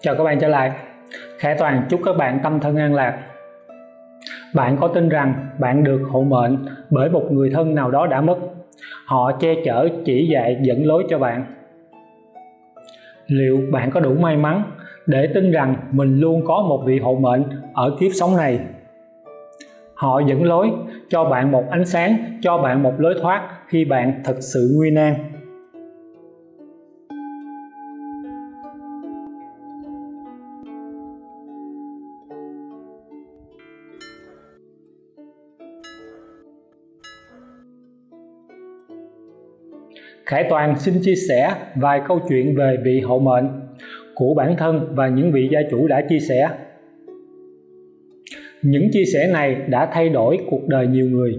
Chào các bạn trở lại. Khải Toàn chúc các bạn tâm thân an lạc. Bạn có tin rằng bạn được hộ mệnh bởi một người thân nào đó đã mất. Họ che chở, chỉ dạy, dẫn lối cho bạn. Liệu bạn có đủ may mắn để tin rằng mình luôn có một vị hộ mệnh ở kiếp sống này? Họ dẫn lối cho bạn một ánh sáng, cho bạn một lối thoát khi bạn thật sự nguy nan. Khải Toàn xin chia sẻ vài câu chuyện về vị hậu mệnh của bản thân và những vị gia chủ đã chia sẻ. Những chia sẻ này đã thay đổi cuộc đời nhiều người.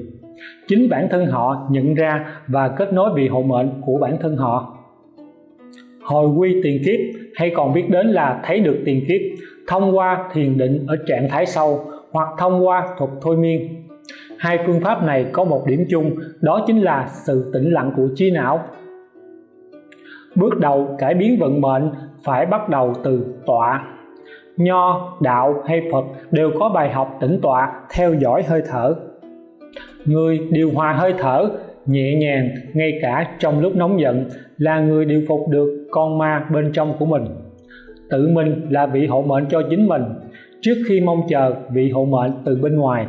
Chính bản thân họ nhận ra và kết nối vị hậu mệnh của bản thân họ. Hồi quy tiền kiếp hay còn biết đến là thấy được tiền kiếp, thông qua thiền định ở trạng thái sâu hoặc thông qua thuật thôi miên. Hai phương pháp này có một điểm chung, đó chính là sự tĩnh lặng của trí não bước đầu, cải biến vận mệnh phải bắt đầu từ tọa. Nho, đạo hay phật đều có bài học tĩnh tọa, theo dõi hơi thở. Người điều hòa hơi thở nhẹ nhàng, ngay cả trong lúc nóng giận, là người điều phục được con ma bên trong của mình. Tự mình là vị hộ mệnh cho chính mình, trước khi mong chờ vị hộ mệnh từ bên ngoài.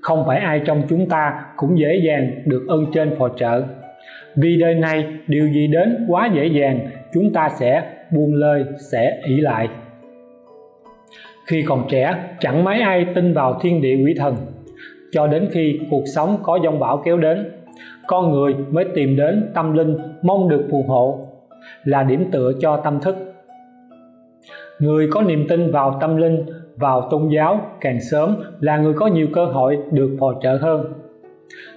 Không phải ai trong chúng ta cũng dễ dàng được ơn trên phò trợ vì đời này, điều gì đến quá dễ dàng, chúng ta sẽ buông lơi, sẽ ỷ lại. Khi còn trẻ, chẳng mấy ai tin vào thiên địa quỷ thần. Cho đến khi cuộc sống có dông bão kéo đến, con người mới tìm đến tâm linh mong được phù hộ, là điểm tựa cho tâm thức. Người có niềm tin vào tâm linh, vào tôn giáo càng sớm là người có nhiều cơ hội được phò trợ hơn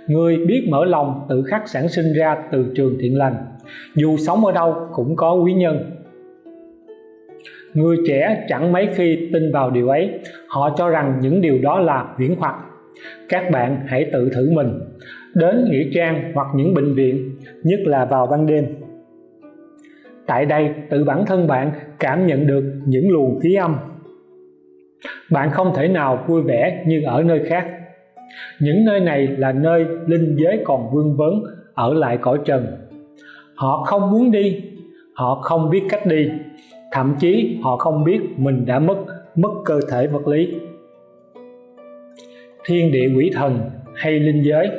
người biết mở lòng tự khắc sản sinh ra từ trường thiện lành. Dù sống ở đâu cũng có quý nhân. Người trẻ chẳng mấy khi tin vào điều ấy. Họ cho rằng những điều đó là viễn hoặc. Các bạn hãy tự thử mình. Đến nghĩa trang hoặc những bệnh viện, nhất là vào ban đêm. Tại đây, tự bản thân bạn cảm nhận được những luồng khí âm. Bạn không thể nào vui vẻ như ở nơi khác những nơi này là nơi linh giới còn vương vấn, ở lại cõi trần. Họ không muốn đi, họ không biết cách đi. Thậm chí họ không biết mình đã mất mất cơ thể vật lý. Thiên địa quỷ thần hay linh giới,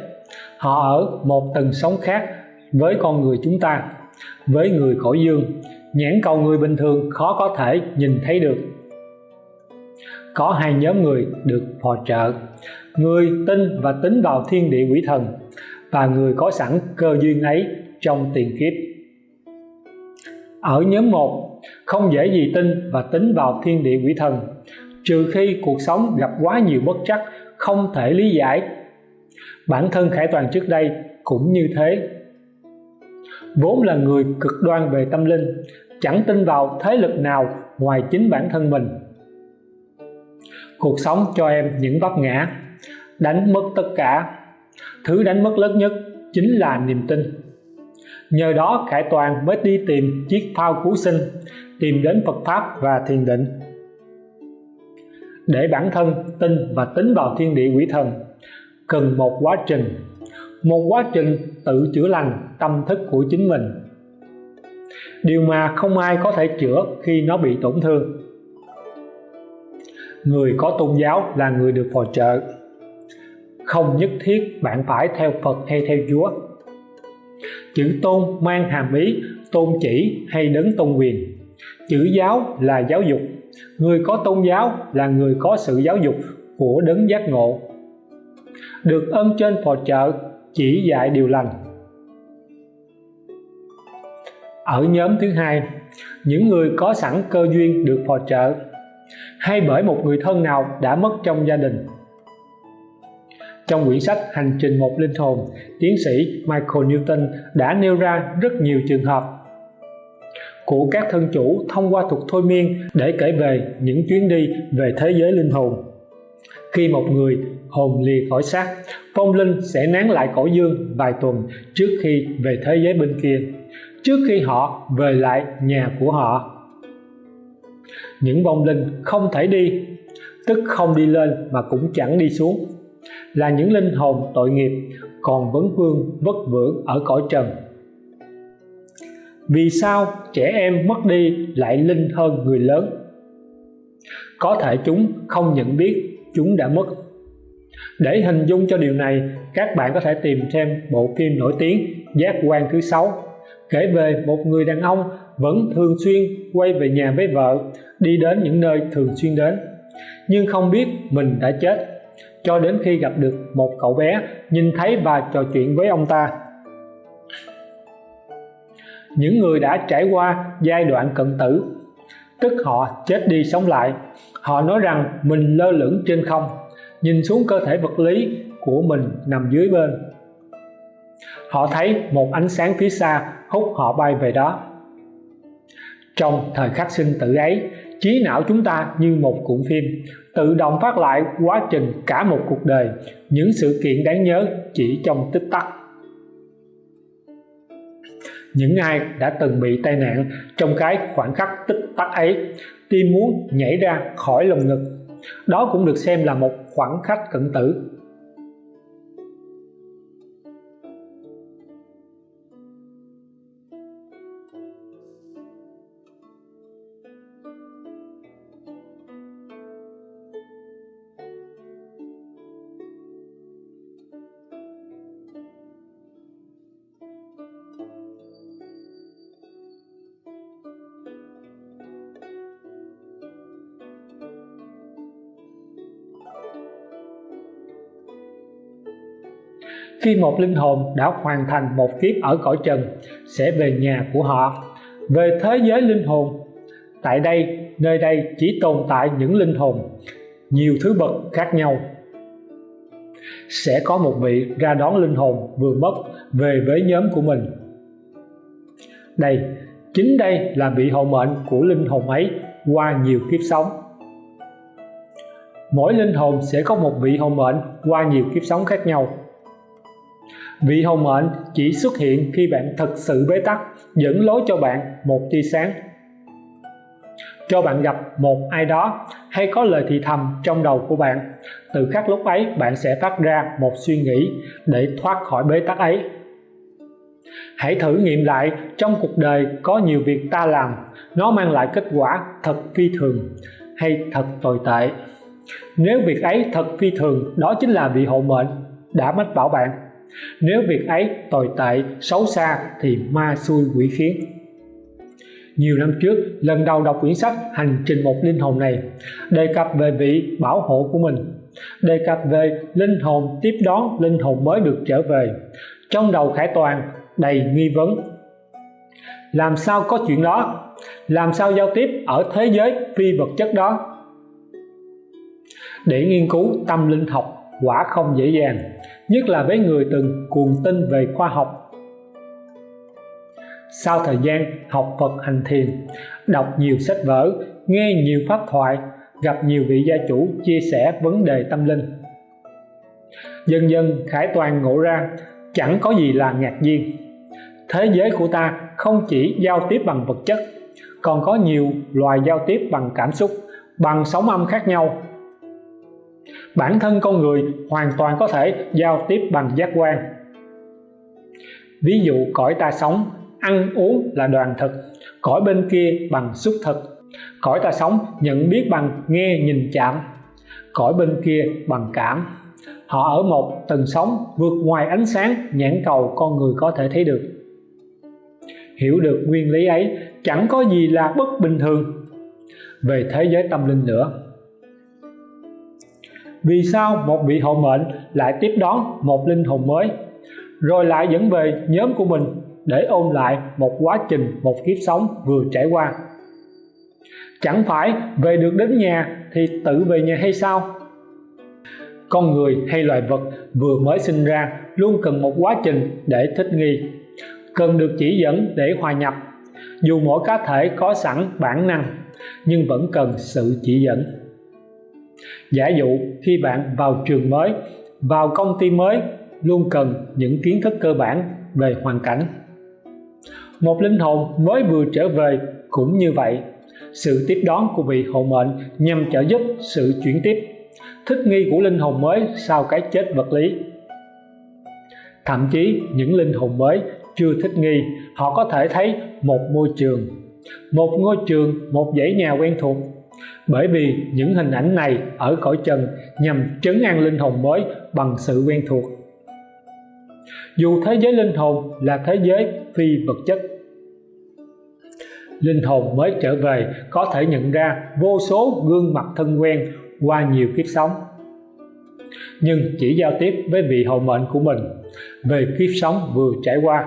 họ ở một tầng sống khác với con người chúng ta, với người cõi dương. Nhãn cầu người bình thường khó có thể nhìn thấy được. Có hai nhóm người được phò trợ người tin và tính vào thiên địa quỷ thần và người có sẵn cơ duyên ấy trong tiền kiếp. Ở nhóm 1 không dễ gì tin và tính vào thiên địa quỷ thần, trừ khi cuộc sống gặp quá nhiều bất trắc không thể lý giải. Bản thân khải toàn trước đây cũng như thế. Vốn là người cực đoan về tâm linh, chẳng tin vào thế lực nào ngoài chính bản thân mình. Cuộc sống cho em những vấp ngã đánh mất tất cả. Thứ đánh mất lớn nhất chính là niềm tin. Nhờ đó, Khải Toàn mới đi tìm chiếc phao cứu sinh, tìm đến Phật Pháp và thiền định. Để bản thân tin và tính vào thiên địa quỷ thần, cần một quá trình. Một quá trình tự chữa lành tâm thức của chính mình. Điều mà không ai có thể chữa khi nó bị tổn thương. Người có tôn giáo là người được phò trợ không nhất thiết bạn phải theo Phật hay theo Chúa. Chữ tôn mang hàm ý tôn chỉ hay đấng tôn quyền. Chữ giáo là giáo dục. Người có tôn giáo là người có sự giáo dục của đấng giác ngộ. Được ơn trên phò trợ chỉ dạy điều lành. Ở nhóm thứ hai, những người có sẵn cơ duyên được phò trợ hay bởi một người thân nào đã mất trong gia đình trong quyển sách Hành trình một linh hồn, tiến sĩ Michael Newton đã nêu ra rất nhiều trường hợp của các thân chủ thông qua thuật thôi miên để kể về những chuyến đi về thế giới linh hồn. Khi một người hồn lìa khỏi xác, phong linh sẽ nán lại cõi dương vài tuần trước khi về thế giới bên kia. trước khi họ về lại nhà của họ những vong linh không thể đi tức không đi lên mà cũng chẳng đi xuống là những linh hồn tội nghiệp, còn vấn vương vất vưởng ở cõi trần. Vì sao trẻ em mất đi lại linh hơn người lớn? Có thể chúng không nhận biết chúng đã mất. Để hình dung cho điều này, các bạn có thể tìm thêm bộ phim nổi tiếng giác quan thứ sáu, kể về một người đàn ông vẫn thường xuyên quay về nhà với vợ, đi đến những nơi thường xuyên đến, nhưng không biết mình đã chết cho đến khi gặp được một cậu bé, nhìn thấy và trò chuyện với ông ta. Những người đã trải qua giai đoạn cận tử, tức họ chết đi sống lại. Họ nói rằng mình lơ lửng trên không, nhìn xuống cơ thể vật lý của mình nằm dưới bên. Họ thấy một ánh sáng phía xa hút họ bay về đó. Trong thời khắc sinh tử ấy, trí não chúng ta như một cuộn phim tự động phát lại quá trình cả một cuộc đời. Những sự kiện đáng nhớ chỉ trong tích tắc. Những ai đã từng bị tai nạn trong cái khoảnh khắc tích tắc ấy tim muốn nhảy ra khỏi lồng ngực, đó cũng được xem là một khoảnh khắc cận tử. Khi một linh hồn đã hoàn thành một kiếp ở cõi trần, sẽ về nhà của họ. Về thế giới linh hồn, tại đây, nơi đây chỉ tồn tại những linh hồn, nhiều thứ bậc khác nhau. Sẽ có một vị ra đón linh hồn vừa mất về với nhóm của mình. Đây, chính đây là vị hộ mệnh của linh hồn ấy qua nhiều kiếp sống. Mỗi linh hồn sẽ có một vị hộ mệnh qua nhiều kiếp sống khác nhau vị hồng mệnh chỉ xuất hiện khi bạn thật sự bế tắc, dẫn lối cho bạn một tia sáng. Cho bạn gặp một ai đó hay có lời thì thầm trong đầu của bạn, từ khắc lúc ấy bạn sẽ phát ra một suy nghĩ để thoát khỏi bế tắc ấy. Hãy thử nghiệm lại, trong cuộc đời có nhiều việc ta làm, nó mang lại kết quả thật phi thường hay thật tồi tệ. Nếu việc ấy thật phi thường, đó chính là vị hộ mệnh đã mách bảo bạn nếu việc ấy tồi tệ, xấu xa thì ma xui quỷ khiến. Nhiều năm trước, lần đầu đọc quyển sách hành trình một linh hồn này, đề cập về vị bảo hộ của mình, đề cập về linh hồn tiếp đón linh hồn mới được trở về. Trong đầu khải toàn đầy nghi vấn. Làm sao có chuyện đó? Làm sao giao tiếp ở thế giới phi vật chất đó? Để nghiên cứu tâm linh học quả không dễ dàng nhất là với người từng cuồng tin về khoa học. Sau thời gian học Phật hành thiền, đọc nhiều sách vở, nghe nhiều pháp thoại, gặp nhiều vị gia chủ chia sẻ vấn đề tâm linh. Dần dần khải toàn ngộ ra, chẳng có gì là ngạc nhiên. Thế giới của ta không chỉ giao tiếp bằng vật chất, còn có nhiều loài giao tiếp bằng cảm xúc, bằng sóng âm khác nhau bản thân con người hoàn toàn có thể giao tiếp bằng giác quan. Ví dụ, cõi ta sống, ăn uống là đoàn thực, cõi bên kia bằng xúc thực. Cõi ta sống, nhận biết bằng nghe nhìn chạm, cõi bên kia bằng cảm. Họ ở một tầng sống, vượt ngoài ánh sáng, nhãn cầu con người có thể thấy được. Hiểu được nguyên lý ấy, chẳng có gì là bất bình thường. Về thế giới tâm linh nữa vì sao một vị hộ mệnh lại tiếp đón một linh hồn mới? Rồi lại dẫn về nhóm của mình để ôn lại một quá trình, một kiếp sống vừa trải qua. Chẳng phải về được đến nhà thì tự về nhà hay sao? Con người hay loài vật vừa mới sinh ra luôn cần một quá trình để thích nghi, cần được chỉ dẫn để hòa nhập. Dù mỗi cá thể có sẵn bản năng, nhưng vẫn cần sự chỉ dẫn giả dụ, khi bạn vào trường mới, vào công ty mới, luôn cần những kiến thức cơ bản về hoàn cảnh. Một linh hồn mới vừa trở về cũng như vậy. Sự tiếp đón của vị hộ mệnh nhằm trợ giúp sự chuyển tiếp. Thích nghi của linh hồn mới sau cái chết vật lý. Thậm chí, những linh hồn mới chưa thích nghi, họ có thể thấy một môi trường. Một ngôi trường, một dãy nhà quen thuộc bởi vì những hình ảnh này ở cõi trần nhằm trấn an linh hồn mới bằng sự quen thuộc. Dù thế giới linh hồn là thế giới phi vật chất, linh hồn mới trở về có thể nhận ra vô số gương mặt thân quen qua nhiều kiếp sống. Nhưng chỉ giao tiếp với vị hậu mệnh của mình về kiếp sống vừa trải qua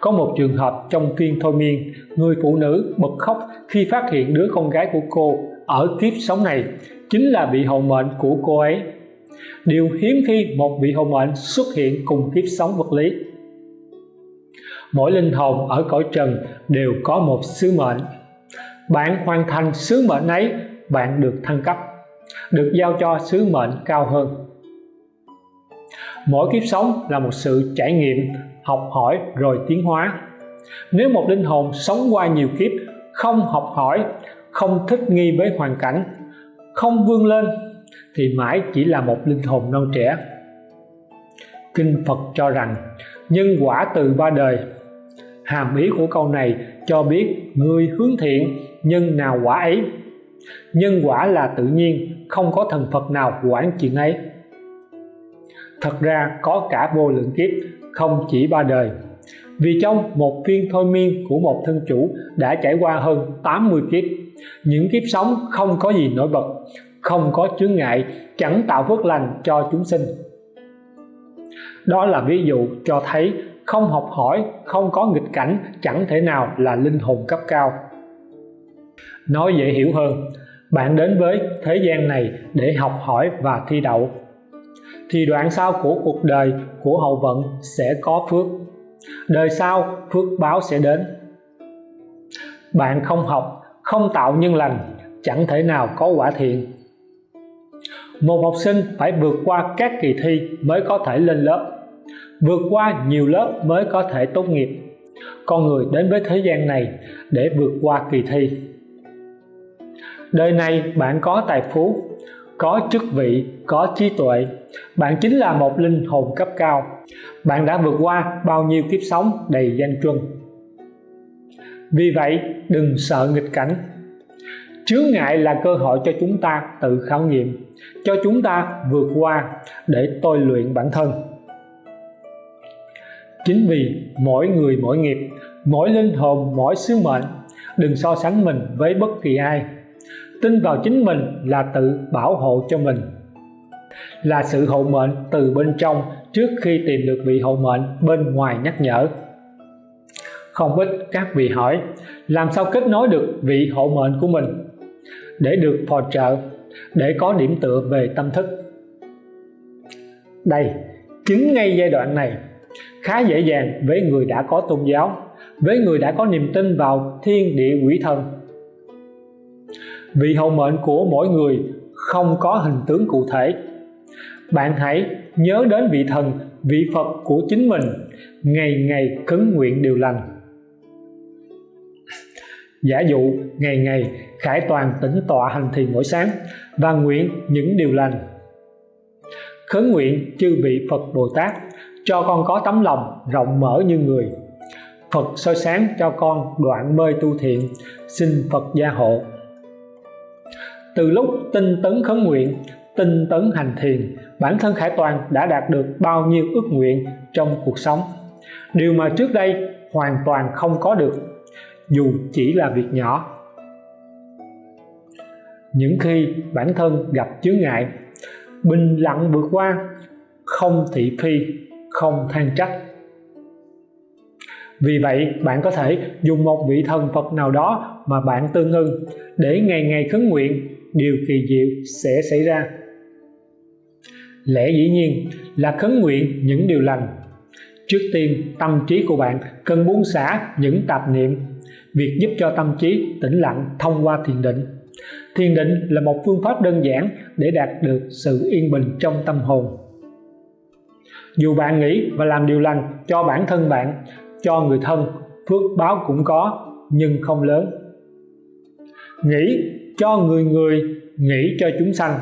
có một trường hợp trong phiên thôi miên, người phụ nữ bật khóc khi phát hiện đứa con gái của cô ở kiếp sống này chính là vị hậu mệnh của cô ấy. Điều hiếm khi một vị hậu mệnh xuất hiện cùng kiếp sống vật lý. Mỗi linh hồn ở cõi trần đều có một sứ mệnh. Bạn hoàn thành sứ mệnh ấy, bạn được thăng cấp, được giao cho sứ mệnh cao hơn. Mỗi kiếp sống là một sự trải nghiệm học hỏi rồi tiến hóa. Nếu một linh hồn sống qua nhiều kiếp, không học hỏi, không thích nghi với hoàn cảnh, không vươn lên, thì mãi chỉ là một linh hồn non trẻ. Kinh Phật cho rằng, nhân quả từ ba đời. Hàm ý của câu này cho biết người hướng thiện, nhân nào quả ấy. Nhân quả là tự nhiên, không có thần Phật nào quản chuyện ấy. Thật ra có cả vô lượng kiếp không chỉ ba đời. Vì trong một phiên thôi miên của một thân chủ đã trải qua hơn 80 kiếp, những kiếp sống không có gì nổi bật, không có chướng ngại, chẳng tạo phước lành cho chúng sinh. Đó là ví dụ cho thấy không học hỏi, không có nghịch cảnh chẳng thể nào là linh hồn cấp cao. Nói dễ hiểu hơn, bạn đến với thế gian này để học hỏi và thi đậu thì đoạn sau của cuộc đời của hậu vận sẽ có phước. Đời sau, phước báo sẽ đến. Bạn không học, không tạo nhân lành, chẳng thể nào có quả thiện. Một học sinh phải vượt qua các kỳ thi mới có thể lên lớp, vượt qua nhiều lớp mới có thể tốt nghiệp. Con người đến với thế gian này để vượt qua kỳ thi. Đời này bạn có tài phú có chức vị, có trí tuệ. Bạn chính là một linh hồn cấp cao. Bạn đã vượt qua bao nhiêu kiếp sống đầy danh truân vì vậy, đừng sợ nghịch cảnh. Chướng ngại là cơ hội cho chúng ta tự khảo nghiệm, cho chúng ta vượt qua để tôi luyện bản thân. Chính vì mỗi người mỗi nghiệp, mỗi linh hồn, mỗi sứ mệnh, đừng so sánh mình với bất kỳ ai tin vào chính mình là tự bảo hộ cho mình. Là sự hộ mệnh từ bên trong trước khi tìm được vị hộ mệnh bên ngoài nhắc nhở. Không ít các vị hỏi, làm sao kết nối được vị hộ mệnh của mình? Để được phò trợ, để có điểm tựa về tâm thức. Đây chính ngay giai đoạn này. Khá dễ dàng với người đã có tôn giáo, với người đã có niềm tin vào thiên địa quỷ thần vì hậu mệnh của mỗi người không có hình tướng cụ thể. Bạn hãy nhớ đến vị thần, vị Phật của chính mình. Ngày ngày khấn nguyện điều lành. Giả dụ, ngày ngày khải toàn tĩnh tọa hành thiền mỗi sáng và nguyện những điều lành. Khấn nguyện chư vị Phật Bồ Tát, cho con có tấm lòng rộng mở như người. Phật soi sáng cho con đoạn mê tu thiện, xin Phật gia hộ từ lúc tinh tấn khấn nguyện, tinh tấn hành thiền, bản thân Khải Toàn đã đạt được bao nhiêu ước nguyện trong cuộc sống? Điều mà trước đây hoàn toàn không có được, dù chỉ là việc nhỏ. Những khi bản thân gặp chướng ngại, bình lặng vượt qua, không thị phi, không than trách. Vì vậy, bạn có thể dùng một vị thần Phật nào đó mà bạn tương ưng để ngày ngày khấn nguyện điều kỳ diệu sẽ xảy ra. Lẽ dĩ nhiên là khấn nguyện những điều lành. Trước tiên, tâm trí của bạn cần buông xả những tạp niệm. Việc giúp cho tâm trí tĩnh lặng thông qua thiền định. Thiền định là một phương pháp đơn giản để đạt được sự yên bình trong tâm hồn. Dù bạn nghĩ và làm điều lành cho bản thân bạn, cho người thân, phước báo cũng có, nhưng không lớn. Nghĩ cho người người nghĩ cho chúng sanh,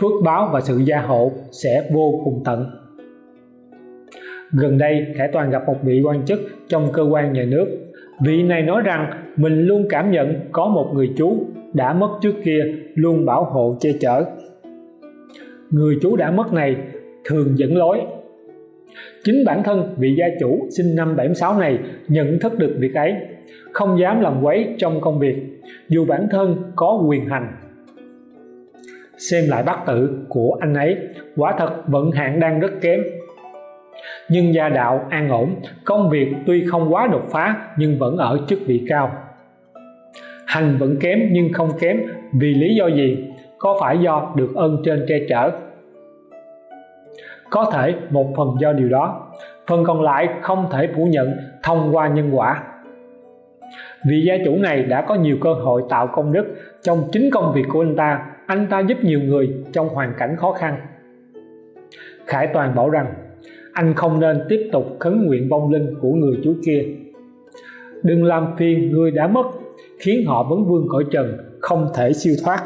phước báo và sự gia hộ sẽ vô cùng tận. Gần đây Khải Toàn gặp một vị quan chức trong cơ quan nhà nước. Vị này nói rằng mình luôn cảm nhận có một người chú đã mất trước kia luôn bảo hộ che chở. Người chú đã mất này thường dẫn lối. Chính bản thân vị gia chủ sinh năm 76 này nhận thức được việc ấy, không dám làm quấy trong công việc dù bản thân có quyền hành. Xem lại bát tự của anh ấy, quả thật vận hạn đang rất kém. Nhưng gia đạo an ổn, công việc tuy không quá đột phá nhưng vẫn ở chức vị cao. Hành vẫn kém nhưng không kém, vì lý do gì? Có phải do được ơn trên che chở? Có thể một phần do điều đó, phần còn lại không thể phủ nhận thông qua nhân quả vị gia chủ này đã có nhiều cơ hội tạo công đức trong chính công việc của anh ta anh ta giúp nhiều người trong hoàn cảnh khó khăn. Khải Toàn bảo rằng, anh không nên tiếp tục khấn nguyện vong linh của người chú kia. Đừng làm phiền người đã mất, khiến họ vấn vương cõi trần, không thể siêu thoát.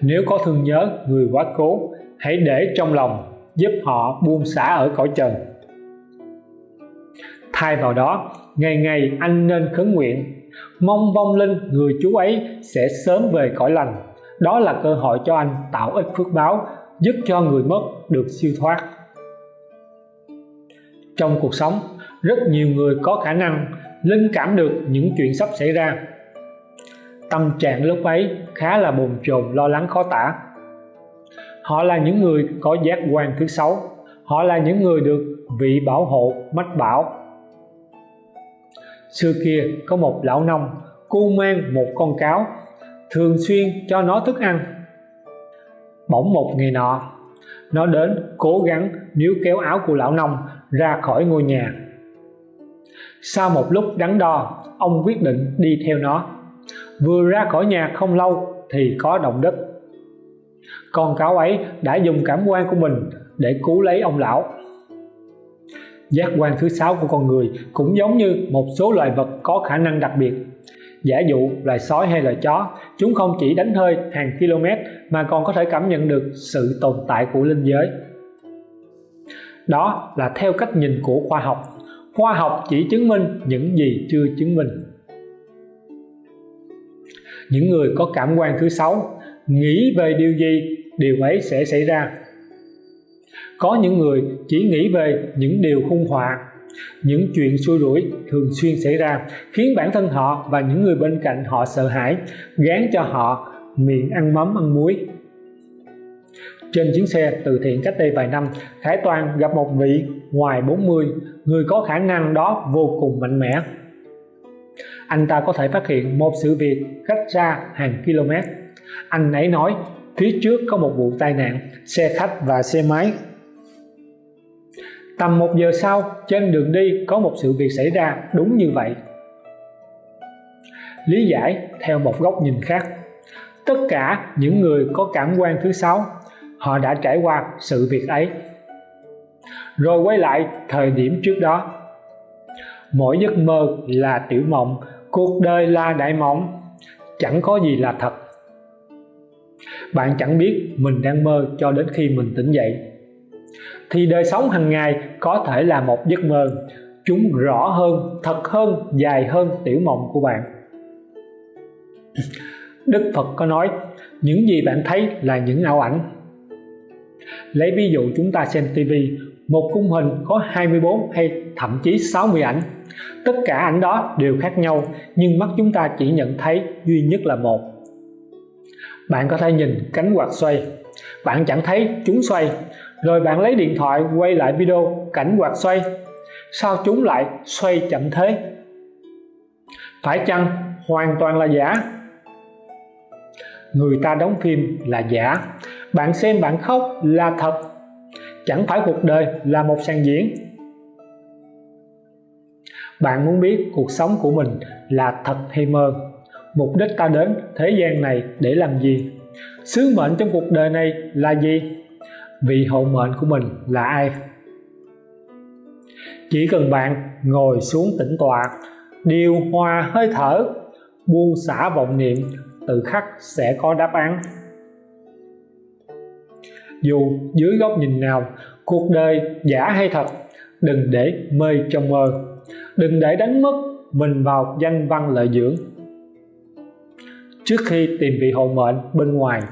Nếu có thương nhớ người quá cố, hãy để trong lòng giúp họ buông xả ở cõi trần thay vào đó, ngày ngày anh nên khấn nguyện. Mong vong linh người chú ấy sẽ sớm về cõi lành. Đó là cơ hội cho anh tạo ích phước báo, giúp cho người mất được siêu thoát. Trong cuộc sống, rất nhiều người có khả năng linh cảm được những chuyện sắp xảy ra. Tâm trạng lúc ấy khá là bồn chồn, lo lắng, khó tả. Họ là những người có giác quan thứ sáu. Họ là những người được vị bảo hộ, mách bảo xưa kia có một lão nông, cu mang một con cáo, thường xuyên cho nó thức ăn. Bỗng một ngày nọ, nó đến cố gắng níu kéo áo của lão nông ra khỏi ngôi nhà. Sau một lúc đắn đo, ông quyết định đi theo nó. Vừa ra khỏi nhà không lâu thì có động đất. Con cáo ấy đã dùng cảm quan của mình để cứu lấy ông lão giác quan thứ sáu của con người cũng giống như một số loài vật có khả năng đặc biệt. Giả dụ loài sói hay loài chó, chúng không chỉ đánh hơi hàng km mà còn có thể cảm nhận được sự tồn tại của linh giới. Đó là theo cách nhìn của khoa học. Khoa học chỉ chứng minh những gì chưa chứng minh. Những người có cảm quan thứ sáu nghĩ về điều gì, điều ấy sẽ xảy ra có những người chỉ nghĩ về những điều hung họa, những chuyện xui rủi thường xuyên xảy ra, khiến bản thân họ và những người bên cạnh họ sợ hãi, gán cho họ miệng ăn mắm, ăn muối. Trên chuyến xe từ thiện cách đây vài năm, Khải Toàn gặp một vị ngoài 40 người có khả năng đó vô cùng mạnh mẽ. Anh ta có thể phát hiện một sự việc cách xa hàng km anh ấy nói, phía trước có một vụ tai nạn, xe khách và xe máy tầm một giờ sau, trên đường đi có một sự việc xảy ra đúng như vậy. Lý giải theo một góc nhìn khác. Tất cả những người có cảm quan thứ sáu, họ đã trải qua sự việc ấy. Rồi quay lại thời điểm trước đó. Mỗi giấc mơ là tiểu mộng, cuộc đời là đại mộng. Chẳng có gì là thật. Bạn chẳng biết mình đang mơ cho đến khi mình tỉnh dậy thì đời sống hàng ngày có thể là một giấc mơ. Chúng rõ hơn, thật hơn, dài hơn tiểu mộng của bạn. Đức Phật có nói, những gì bạn thấy là những ảo ảnh. Lấy ví dụ chúng ta xem TV một khung hình có 24 hay thậm chí 60 ảnh. Tất cả ảnh đó đều khác nhau, nhưng mắt chúng ta chỉ nhận thấy duy nhất là một. Bạn có thể nhìn cánh quạt xoay. Bạn chẳng thấy chúng xoay rồi bạn lấy điện thoại quay lại video, cảnh quạt xoay. Sao chúng lại xoay chậm thế? Phải chăng hoàn toàn là giả? Người ta đóng phim là giả. Bạn xem bạn khóc là thật. Chẳng phải cuộc đời là một sàn diễn. Bạn muốn biết cuộc sống của mình là thật hay mơ? Mục đích ta đến thế gian này để làm gì? Sứ mệnh trong cuộc đời này là gì? Vị hộ mệnh của mình là ai? Chỉ cần bạn ngồi xuống tĩnh tọa, điều hòa hơi thở, buông xả vọng niệm tự khắc sẽ có đáp án. Dù dưới góc nhìn nào, cuộc đời giả hay thật, đừng để mê trong mơ. Đừng để đánh mất mình vào danh văn lợi dưỡng. Trước khi tìm vị hộ mệnh bên ngoài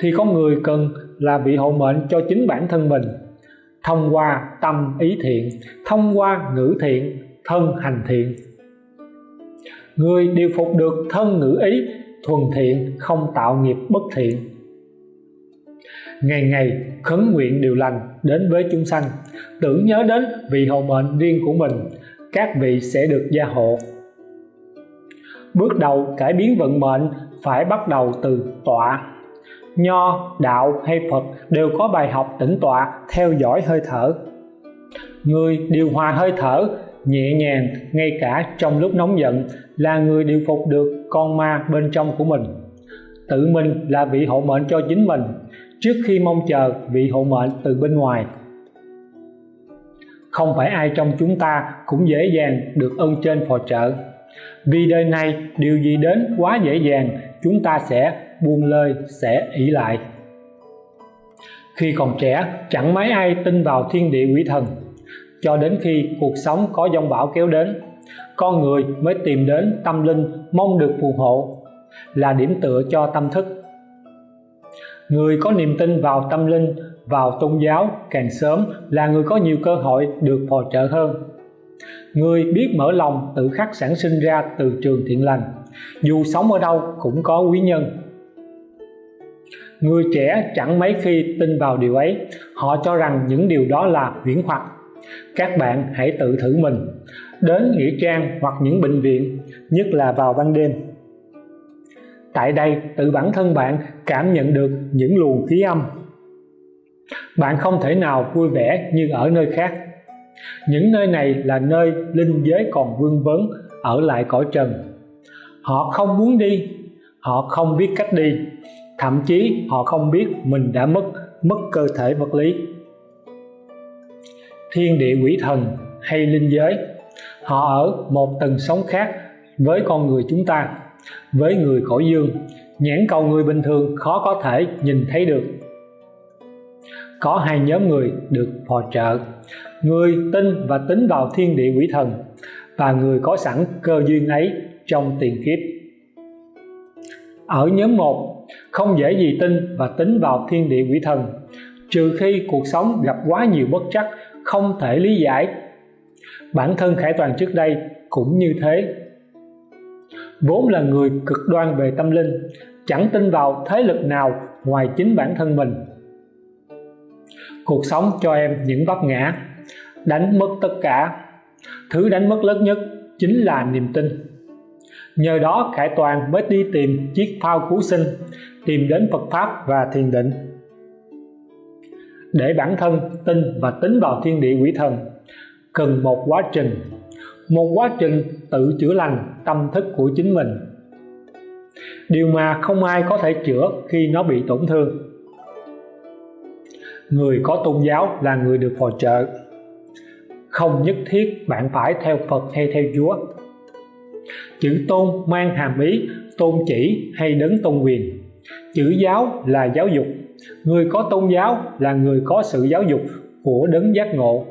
thì con người cần là vị hộ mệnh cho chính bản thân mình. Thông qua tâm ý thiện, thông qua ngữ thiện, thân hành thiện. Người điều phục được thân ngữ ý, thuần thiện, không tạo nghiệp bất thiện. Ngày ngày khấn nguyện điều lành đến với chúng sanh, tưởng nhớ đến vị hộ mệnh riêng của mình, các vị sẽ được gia hộ. Bước đầu cải biến vận mệnh phải bắt đầu từ tọa nho, đạo hay phật đều có bài học tĩnh tọa, theo dõi hơi thở. Người điều hòa hơi thở nhẹ nhàng ngay cả trong lúc nóng giận là người điều phục được con ma bên trong của mình. Tự mình là vị hộ mệnh cho chính mình, trước khi mong chờ vị hộ mệnh từ bên ngoài. Không phải ai trong chúng ta cũng dễ dàng được ơn trên phò trợ. Vì đời này điều gì đến quá dễ dàng, chúng ta sẽ buông lơi sẽ ỷ lại. Khi còn trẻ, chẳng mấy ai tin vào thiên địa quỷ thần. Cho đến khi cuộc sống có dông bão kéo đến, con người mới tìm đến tâm linh mong được phù hộ, là điểm tựa cho tâm thức. Người có niềm tin vào tâm linh, vào tôn giáo càng sớm là người có nhiều cơ hội được phò trợ hơn. Người biết mở lòng tự khắc sản sinh ra từ trường thiện lành, dù sống ở đâu cũng có quý nhân người trẻ chẳng mấy khi tin vào điều ấy. Họ cho rằng những điều đó là huyễn hoặc. Các bạn hãy tự thử mình. Đến nghĩa trang hoặc những bệnh viện, nhất là vào ban đêm. Tại đây, tự bản thân bạn cảm nhận được những luồng khí âm. Bạn không thể nào vui vẻ như ở nơi khác. Những nơi này là nơi linh giới còn vương vấn, ở lại cõi trần. Họ không muốn đi. Họ không biết cách đi thậm chí họ không biết mình đã mất mất cơ thể vật lý. Thiên địa quỷ thần hay linh giới, họ ở một tầng sống khác với con người chúng ta, với người cõi dương. Nhãn cầu người bình thường khó có thể nhìn thấy được. Có hai nhóm người được phò trợ, người tin và tính vào thiên địa quỷ thần và người có sẵn cơ duyên ấy trong tiền kiếp. Ở nhóm 1 không dễ gì tin và tính vào thiên địa quỷ thần. Trừ khi cuộc sống gặp quá nhiều bất trắc không thể lý giải. Bản thân khải toàn trước đây cũng như thế. Vốn là người cực đoan về tâm linh, chẳng tin vào thế lực nào ngoài chính bản thân mình. Cuộc sống cho em những vấp ngã, đánh mất tất cả. Thứ đánh mất lớn nhất chính là niềm tin nhờ đó, khải toàn mới đi tìm chiếc phao cứu sinh, tìm đến Phật Pháp và thiền định. Để bản thân tin và tính vào thiên địa quỷ thần, cần một quá trình. Một quá trình tự chữa lành tâm thức của chính mình. Điều mà không ai có thể chữa khi nó bị tổn thương. Người có tôn giáo là người được phò trợ. Không nhất thiết bạn phải theo Phật hay theo Chúa chữ tôn mang hàm ý, tôn chỉ hay đấng tôn quyền. Chữ giáo là giáo dục. Người có tôn giáo là người có sự giáo dục của đấng giác ngộ.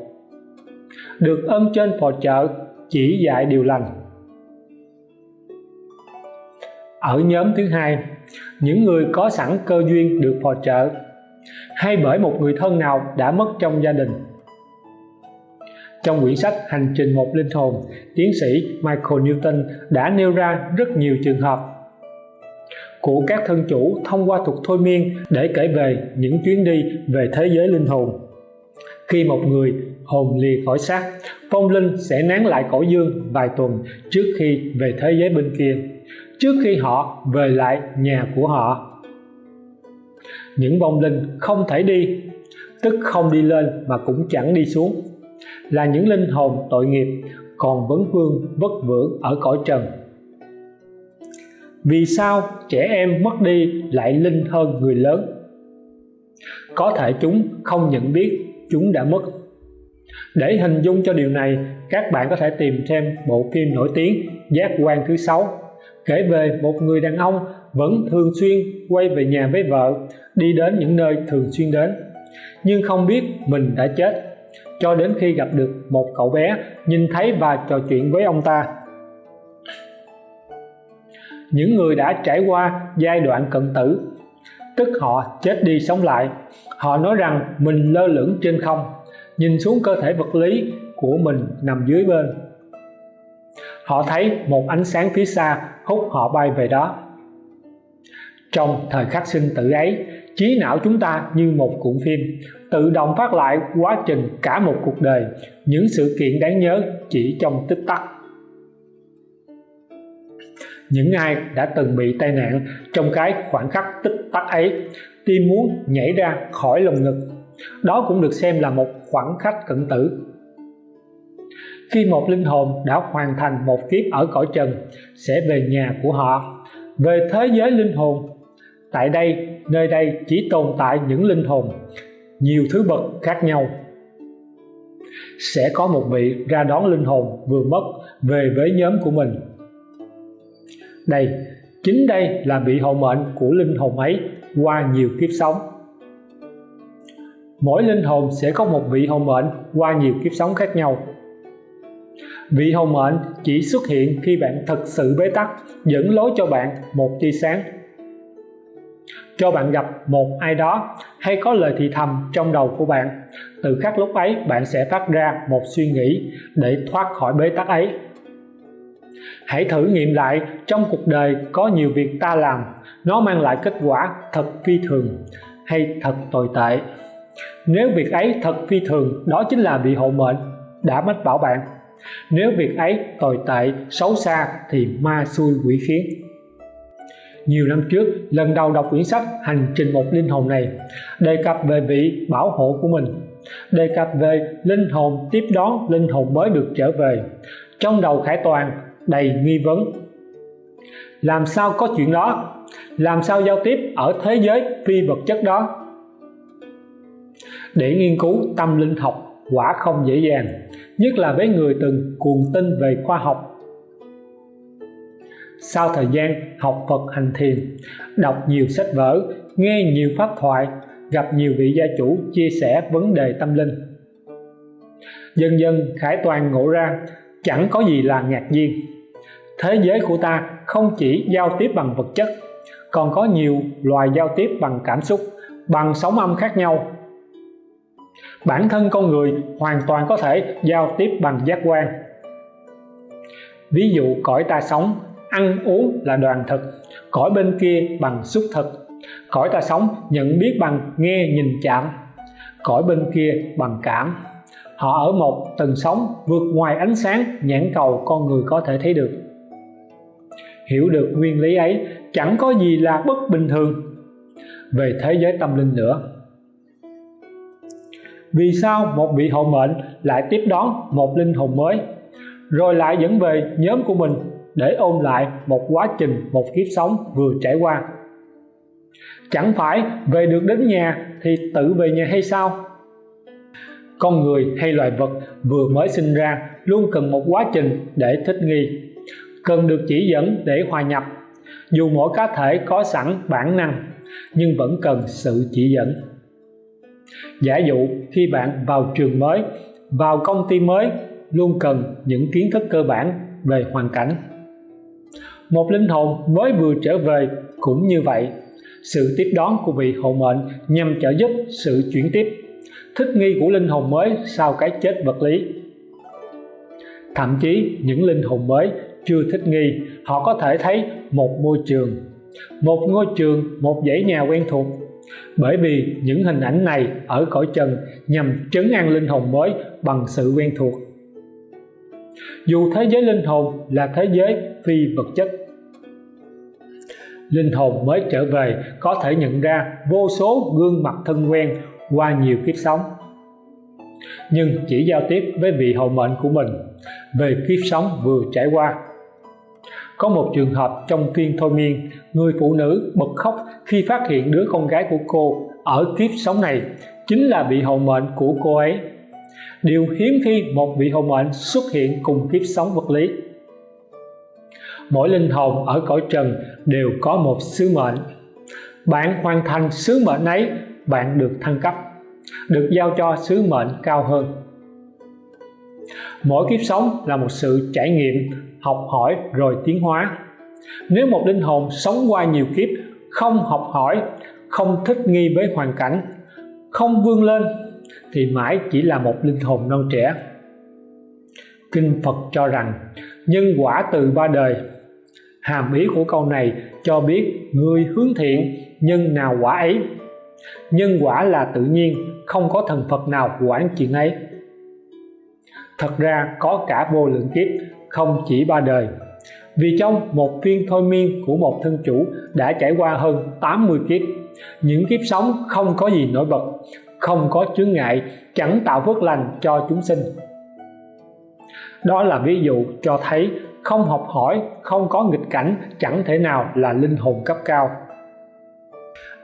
Được ân trên phò trợ, chỉ dạy điều lành. Ở nhóm thứ hai, những người có sẵn cơ duyên được phò trợ. Hay bởi một người thân nào đã mất trong gia đình trong quyển sách Hành trình một linh hồn, tiến sĩ Michael Newton đã nêu ra rất nhiều trường hợp của các thân chủ thông qua thuật thôi miên để kể về những chuyến đi về thế giới linh hồn. Khi một người hồn lìa khỏi xác, phong linh sẽ nán lại cõi dương vài tuần trước khi về thế giới bên kia, trước khi họ về lại nhà của họ. Những vong linh không thể đi, tức không đi lên mà cũng chẳng đi xuống, là những linh hồn tội nghiệp, còn vấn vương vất vưởng ở cõi trần. Vì sao trẻ em mất đi lại linh hơn người lớn? Có thể chúng không nhận biết chúng đã mất. Để hình dung cho điều này, các bạn có thể tìm thêm bộ phim nổi tiếng giác quan thứ sáu, kể về một người đàn ông vẫn thường xuyên quay về nhà với vợ, đi đến những nơi thường xuyên đến, nhưng không biết mình đã chết cho đến khi gặp được một cậu bé, nhìn thấy và trò chuyện với ông ta. Những người đã trải qua giai đoạn cận tử, tức họ chết đi sống lại. Họ nói rằng mình lơ lửng trên không, nhìn xuống cơ thể vật lý của mình nằm dưới bên. Họ thấy một ánh sáng phía xa hút họ bay về đó. Trong thời khắc sinh tử ấy, trí não chúng ta như một cuộn phim tự động phát lại quá trình cả một cuộc đời. Những sự kiện đáng nhớ chỉ trong tích tắc. Những ai đã từng bị tai nạn trong cái khoảnh khắc tích tắc ấy tim muốn nhảy ra khỏi lồng ngực, đó cũng được xem là một khoảnh khắc cận tử. Khi một linh hồn đã hoàn thành một kiếp ở cõi trần, sẽ về nhà của họ. Về thế giới linh hồn, tại đây, nơi đây chỉ tồn tại những linh hồn nhiều thứ bậc khác nhau. Sẽ có một vị ra đón linh hồn vừa mất về với nhóm của mình. Đây, chính đây là vị hộ mệnh của linh hồn ấy qua nhiều kiếp sống. Mỗi linh hồn sẽ có một vị hộ mệnh qua nhiều kiếp sống khác nhau. Vị hộ mệnh chỉ xuất hiện khi bạn thật sự bế tắc, dẫn lối cho bạn một tia sáng cho bạn gặp một ai đó hay có lời thì thầm trong đầu của bạn, từ khắc lúc ấy bạn sẽ phát ra một suy nghĩ để thoát khỏi bế tắc ấy. Hãy thử nghiệm lại trong cuộc đời có nhiều việc ta làm, nó mang lại kết quả thật phi thường hay thật tồi tệ. Nếu việc ấy thật phi thường, đó chính là bị hộ mệnh, đã mách bảo bạn. Nếu việc ấy tồi tệ, xấu xa thì ma xui quỷ khiến nhiều năm trước, lần đầu đọc quyển sách hành trình một linh hồn này, đề cập về vị bảo hộ của mình, đề cập về linh hồn tiếp đón linh hồn mới được trở về. Trong đầu khải toàn đầy nghi vấn, làm sao có chuyện đó? Làm sao giao tiếp ở thế giới phi vật chất đó? Để nghiên cứu tâm linh học quả không dễ dàng, nhất là với người từng cuồng tin về khoa học sau thời gian học Phật hành thiền, đọc nhiều sách vở, nghe nhiều pháp thoại, gặp nhiều vị gia chủ chia sẻ vấn đề tâm linh. Dần dần, Khải Toàn ngộ ra, chẳng có gì là ngạc nhiên. Thế giới của ta không chỉ giao tiếp bằng vật chất, còn có nhiều loài giao tiếp bằng cảm xúc, bằng sóng âm khác nhau. Bản thân con người hoàn toàn có thể giao tiếp bằng giác quan. Ví dụ, cõi ta sống ăn uống là đoàn thực, cõi bên kia bằng xúc thực. Cõi ta sống nhận biết bằng nghe nhìn chạm, cõi bên kia bằng cảm. Họ ở một tầng sống vượt ngoài ánh sáng, nhãn cầu con người có thể thấy được. Hiểu được nguyên lý ấy, chẳng có gì là bất bình thường. Về thế giới tâm linh nữa. Vì sao một vị hộ mệnh lại tiếp đón một linh hồn mới? Rồi lại dẫn về nhóm của mình để ôn lại một quá trình, một kiếp sống vừa trải qua. Chẳng phải về được đến nhà thì tự về nhà hay sao? Con người hay loài vật vừa mới sinh ra luôn cần một quá trình để thích nghi, cần được chỉ dẫn để hòa nhập. Dù mỗi cá thể có sẵn bản năng, nhưng vẫn cần sự chỉ dẫn. Giả dụ khi bạn vào trường mới, vào công ty mới, luôn cần những kiến thức cơ bản về hoàn cảnh một linh hồn mới vừa trở về cũng như vậy. Sự tiếp đón của vị hộ mệnh nhằm trợ giúp sự chuyển tiếp. Thích nghi của linh hồn mới sau cái chết vật lý. Thậm chí những linh hồn mới chưa thích nghi, họ có thể thấy một môi trường. Một ngôi trường, một dãy nhà quen thuộc. Bởi vì những hình ảnh này ở cõi trần nhằm trấn an linh hồn mới bằng sự quen thuộc. Dù thế giới linh hồn là thế giới phi vật chất linh hồn mới trở về có thể nhận ra vô số gương mặt thân quen qua nhiều kiếp sống. Nhưng chỉ giao tiếp với vị hậu mệnh của mình, về kiếp sống vừa trải qua. Có một trường hợp trong phiên thôi miên, người phụ nữ bật khóc khi phát hiện đứa con gái của cô ở kiếp sống này chính là vị hậu mệnh của cô ấy. Điều hiếm khi một vị hậu mệnh xuất hiện cùng kiếp sống vật lý. Mỗi linh hồn ở cõi trần đều có một sứ mệnh. Bạn hoàn thành sứ mệnh ấy, bạn được thăng cấp, được giao cho sứ mệnh cao hơn. Mỗi kiếp sống là một sự trải nghiệm, học hỏi rồi tiến hóa. Nếu một linh hồn sống qua nhiều kiếp, không học hỏi, không thích nghi với hoàn cảnh, không vươn lên, thì mãi chỉ là một linh hồn non trẻ. Kinh Phật cho rằng, nhân quả từ ba đời hàm ý của câu này cho biết người hướng thiện, nhân nào quả ấy. Nhân quả là tự nhiên, không có thần Phật nào quản chuyện ấy. Thật ra có cả vô lượng kiếp, không chỉ ba đời. Vì trong một phiên thôi miên của một thân chủ đã trải qua hơn 80 kiếp, những kiếp sống không có gì nổi bật, không có chướng ngại, chẳng tạo phước lành cho chúng sinh. Đó là ví dụ cho thấy không học hỏi, không có nghịch cảnh, chẳng thể nào là linh hồn cấp cao.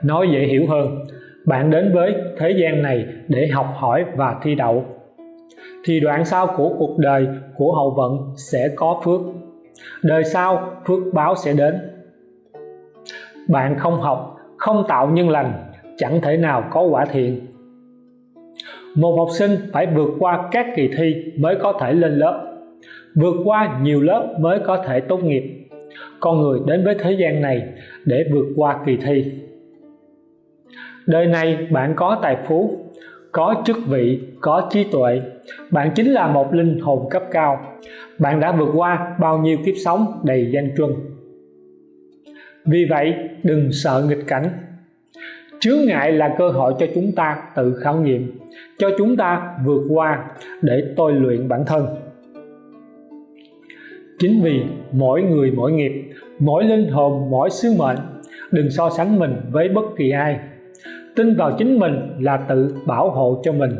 Nói dễ hiểu hơn, bạn đến với thế gian này để học hỏi và thi đậu. Thì đoạn sau của cuộc đời của hậu vận sẽ có phước. Đời sau, phước báo sẽ đến. Bạn không học, không tạo nhân lành, chẳng thể nào có quả thiện. Một học sinh phải vượt qua các kỳ thi mới có thể lên lớp vượt qua nhiều lớp mới có thể tốt nghiệp. Con người đến với thế gian này để vượt qua kỳ thi. Đời này bạn có tài phú, có chức vị, có trí tuệ. Bạn chính là một linh hồn cấp cao. Bạn đã vượt qua bao nhiêu kiếp sống đầy danh truân vì vậy, đừng sợ nghịch cảnh. Chướng ngại là cơ hội cho chúng ta tự khảo nghiệm, cho chúng ta vượt qua để tôi luyện bản thân chính vì mỗi người mỗi nghiệp, mỗi linh hồn, mỗi sứ mệnh, đừng so sánh mình với bất kỳ ai. Tin vào chính mình là tự bảo hộ cho mình,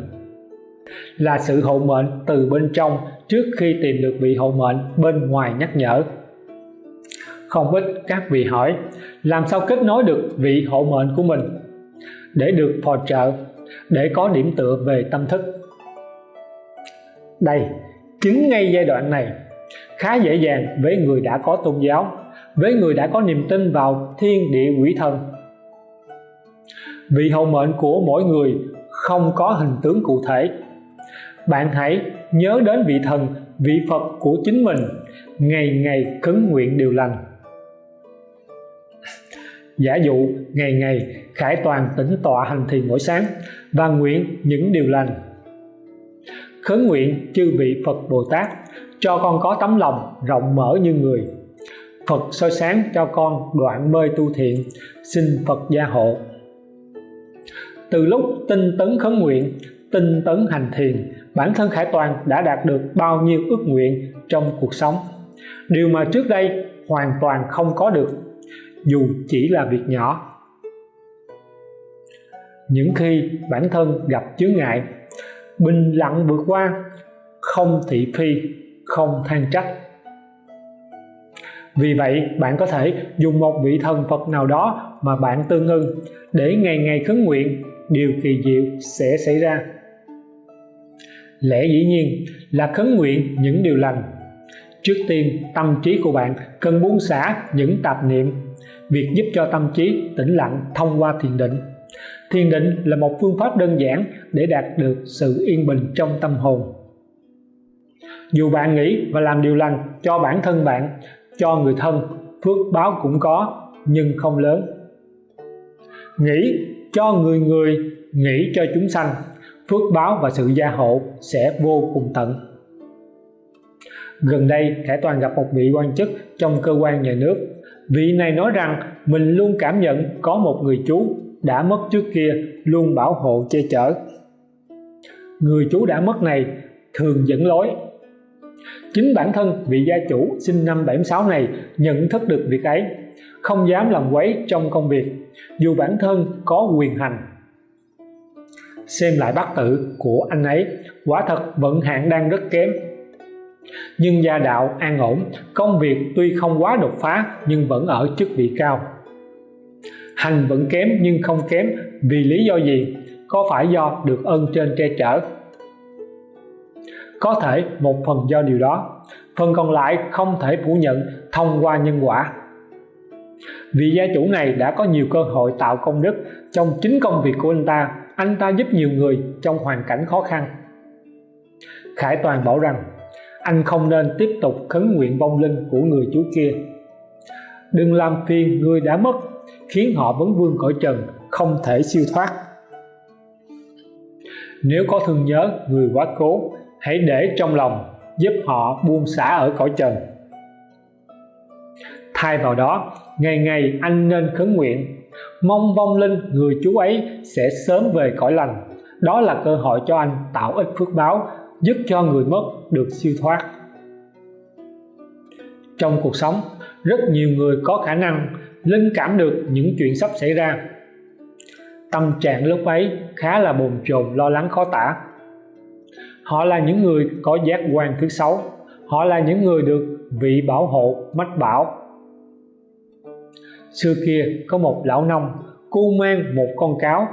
là sự hộ mệnh từ bên trong trước khi tìm được vị hộ mệnh bên ngoài nhắc nhở. Không ít các vị hỏi, làm sao kết nối được vị hộ mệnh của mình? Để được phò trợ, để có điểm tựa về tâm thức. Đây, chính ngay giai đoạn này khá dễ dàng với người đã có tôn giáo, với người đã có niềm tin vào thiên địa quỷ thần. Vị hậu mệnh của mỗi người không có hình tướng cụ thể. Bạn hãy nhớ đến vị thần, vị Phật của chính mình, ngày ngày khấn nguyện điều lành. Giả dụ, ngày ngày khải toàn tĩnh tọa hành thiền mỗi sáng và nguyện những điều lành. Khấn nguyện chư vị Phật Bồ Tát cho con có tấm lòng rộng mở như người. Phật soi sáng cho con đoạn mê tu thiện, xin Phật gia hộ. Từ lúc tinh tấn khấn nguyện, tinh tấn hành thiền, bản thân Khải Toàn đã đạt được bao nhiêu ước nguyện trong cuộc sống? Điều mà trước đây hoàn toàn không có được, dù chỉ là việc nhỏ. Những khi bản thân gặp chướng ngại, bình lặng vượt qua, không thị phi không than trách. Vì vậy, bạn có thể dùng một vị thần Phật nào đó mà bạn tương ưng để ngày ngày khấn nguyện, điều kỳ diệu sẽ xảy ra. Lẽ dĩ nhiên là khấn nguyện những điều lành. Trước tiên, tâm trí của bạn cần buông xả những tạp niệm. Việc giúp cho tâm trí tĩnh lặng thông qua thiền định. Thiền định là một phương pháp đơn giản để đạt được sự yên bình trong tâm hồn dù bạn nghĩ và làm điều lành cho bản thân bạn, cho người thân, phước báo cũng có, nhưng không lớn. Nghĩ cho người người, nghĩ cho chúng sanh, phước báo và sự gia hộ sẽ vô cùng tận. Gần đây, Khải Toàn gặp một vị quan chức trong cơ quan nhà nước. Vị này nói rằng mình luôn cảm nhận có một người chú đã mất trước kia, luôn bảo hộ che chở. Người chú đã mất này thường dẫn lối chính bản thân vị gia chủ sinh năm 76 này nhận thức được việc ấy, không dám làm quấy trong công việc, dù bản thân có quyền hành. Xem lại bát tự của anh ấy, quả thật vận hạn đang rất kém. Nhưng gia đạo an ổn, công việc tuy không quá đột phá nhưng vẫn ở chức vị cao. Hành vẫn kém nhưng không kém vì lý do gì? Có phải do được ơn trên che chở? Có thể một phần do điều đó, phần còn lại không thể phủ nhận thông qua nhân quả. Vị gia chủ này đã có nhiều cơ hội tạo công đức trong chính công việc của anh ta anh ta giúp nhiều người trong hoàn cảnh khó khăn. Khải Toàn bảo rằng, anh không nên tiếp tục khấn nguyện vong linh của người chú kia. Đừng làm phiền người đã mất, khiến họ vấn vương cõi trần, không thể siêu thoát. Nếu có thương nhớ, người quá cố hãy để trong lòng, giúp họ buông xả ở cõi trần. Thay vào đó, ngày ngày anh nên khấn nguyện, mong vong linh người chú ấy sẽ sớm về cõi lành. Đó là cơ hội cho anh tạo ích phước báo, giúp cho người mất được siêu thoát. Trong cuộc sống, rất nhiều người có khả năng linh cảm được những chuyện sắp xảy ra. Tâm trạng lúc ấy khá là bồn chồn, lo lắng, khó tả họ là những người có giác quan thứ sáu. Họ là những người được vị bảo hộ mách bảo. Xưa kia, có một lão nông, cu mang một con cáo,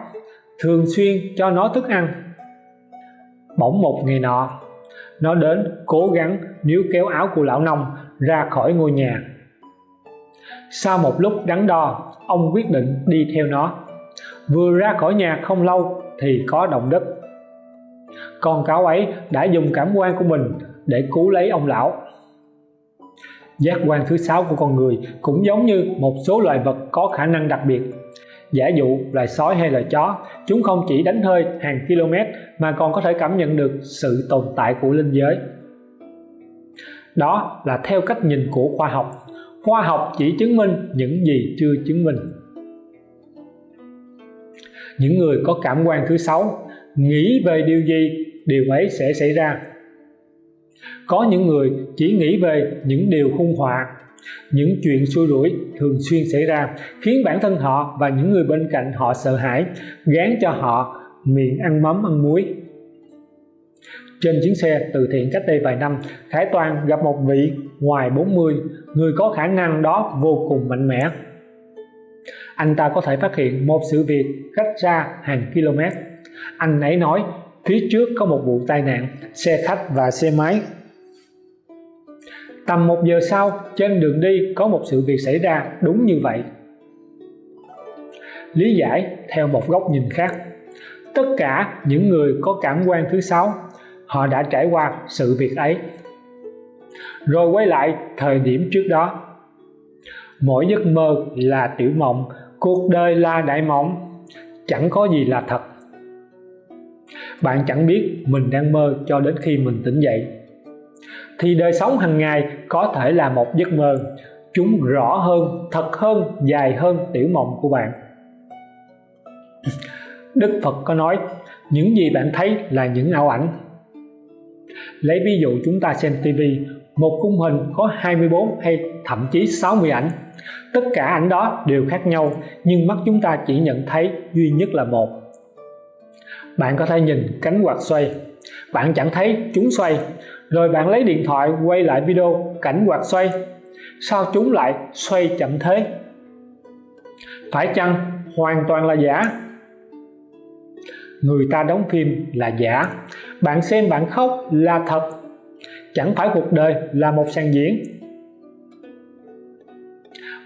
thường xuyên cho nó thức ăn. Bỗng một ngày nọ, nó đến cố gắng níu kéo áo của lão nông ra khỏi ngôi nhà. Sau một lúc đắn đo, ông quyết định đi theo nó. Vừa ra khỏi nhà không lâu thì có động đất con cáo ấy đã dùng cảm quan của mình để cứu lấy ông lão. Giác quan thứ sáu của con người cũng giống như một số loài vật có khả năng đặc biệt. Giả dụ loài sói hay loài chó, chúng không chỉ đánh hơi hàng km mà còn có thể cảm nhận được sự tồn tại của linh giới. Đó là theo cách nhìn của khoa học. Khoa học chỉ chứng minh những gì chưa chứng minh. Những người có cảm quan thứ sáu nghĩ về điều gì điều ấy sẽ xảy ra. Có những người chỉ nghĩ về những điều hung họa những chuyện xui rủi thường xuyên xảy ra, khiến bản thân họ và những người bên cạnh họ sợ hãi, gán cho họ miệng ăn mắm, ăn muối. Trên chuyến xe từ thiện cách đây vài năm, Khải Toàn gặp một vị ngoài 40 người có khả năng đó vô cùng mạnh mẽ. Anh ta có thể phát hiện một sự việc cách xa hàng km anh ấy nói phía trước có một vụ tai nạn, xe khách và xe máy. Tầm một giờ sau, trên đường đi có một sự việc xảy ra đúng như vậy. Lý giải theo một góc nhìn khác. Tất cả những người có cảm quan thứ sáu, họ đã trải qua sự việc ấy. Rồi quay lại thời điểm trước đó. Mỗi giấc mơ là tiểu mộng, cuộc đời là đại mộng. Chẳng có gì là thật bạn chẳng biết mình đang mơ cho đến khi mình tỉnh dậy. Thì đời sống hàng ngày có thể là một giấc mơ, chúng rõ hơn, thật hơn, dài hơn tiểu mộng của bạn. Đức Phật có nói, những gì bạn thấy là những ảo ảnh. Lấy ví dụ chúng ta xem TV một khung hình có 24 hay thậm chí 60 ảnh. Tất cả ảnh đó đều khác nhau, nhưng mắt chúng ta chỉ nhận thấy duy nhất là một bạn có thể nhìn cánh quạt xoay. Bạn chẳng thấy chúng xoay. Rồi bạn lấy điện thoại quay lại video cảnh quạt xoay. Sao chúng lại xoay chậm thế? Phải chăng hoàn toàn là giả? Người ta đóng phim là giả. Bạn xem bạn khóc là thật. Chẳng phải cuộc đời là một sàn diễn.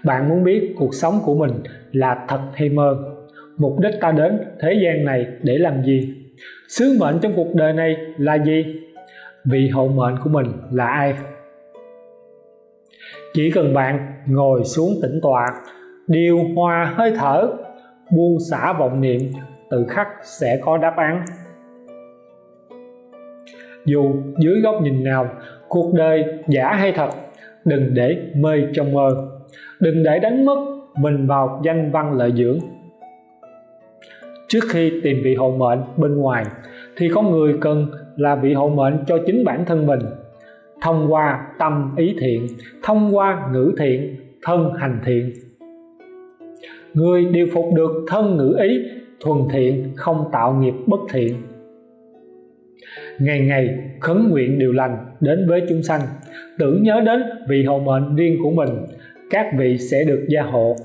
Bạn muốn biết cuộc sống của mình là thật hay mơ? Mục đích ta đến thế gian này để làm gì? Sứ mệnh trong cuộc đời này là gì? Vị hộ mệnh của mình là ai? Chỉ cần bạn ngồi xuống tĩnh tọa, điều hòa hơi thở, buông xả vọng niệm, tự khắc sẽ có đáp án. Dù dưới góc nhìn nào, cuộc đời giả hay thật, đừng để mê trong mơ. Đừng để đánh mất mình vào danh văn lợi dưỡng trước khi tìm vị hộ mệnh bên ngoài, thì con người cần là vị hộ mệnh cho chính bản thân mình. Thông qua tâm ý thiện, thông qua ngữ thiện, thân hành thiện. Người điều phục được thân ngữ ý, thuần thiện, không tạo nghiệp bất thiện. Ngày ngày khấn nguyện điều lành đến với chúng sanh, tưởng nhớ đến vị hộ mệnh riêng của mình, các vị sẽ được gia hộ.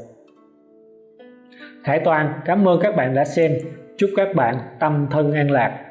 Khải Toàn, cảm ơn các bạn đã xem. Chúc các bạn tâm thân an lạc.